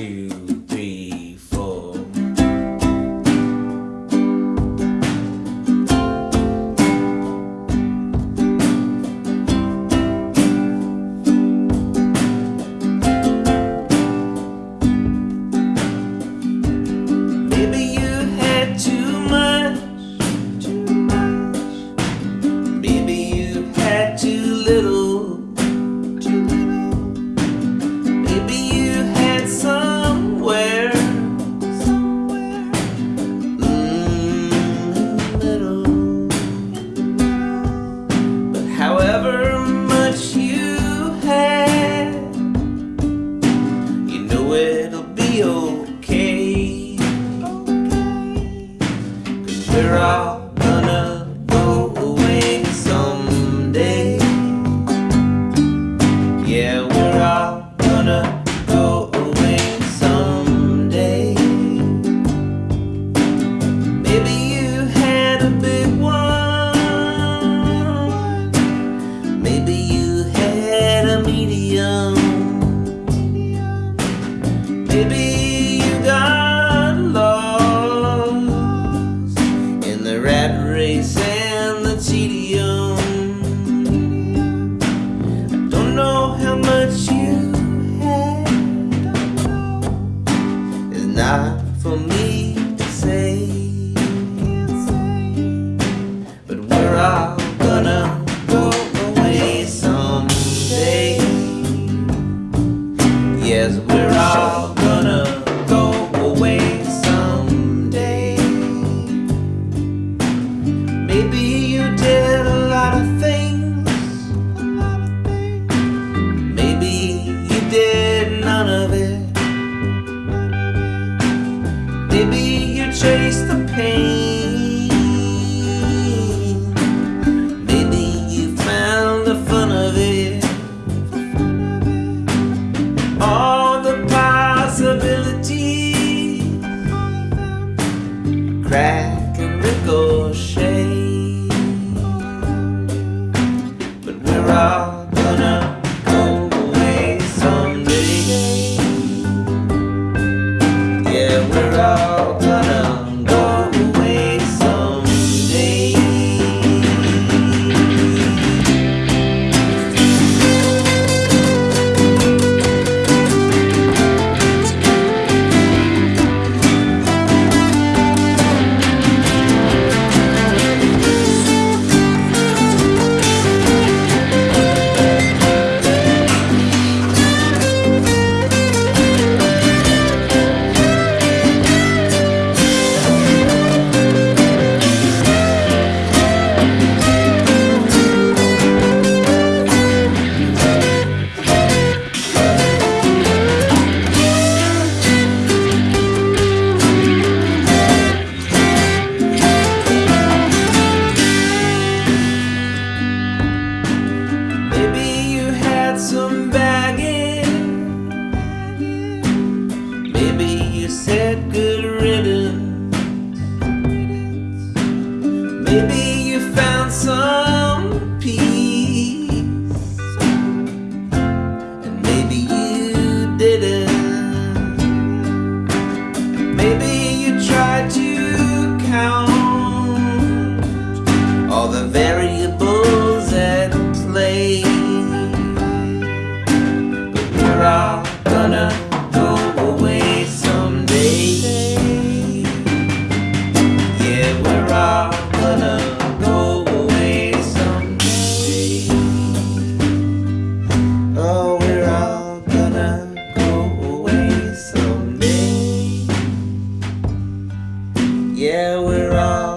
to all gonna go away someday Yeah, we're all gonna go away someday Maybe you had a big one Maybe you had a medium. Maybe you got for me to say, but we're. we're all gonna said good riddance. Maybe you found some peace. we're all